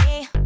Hey.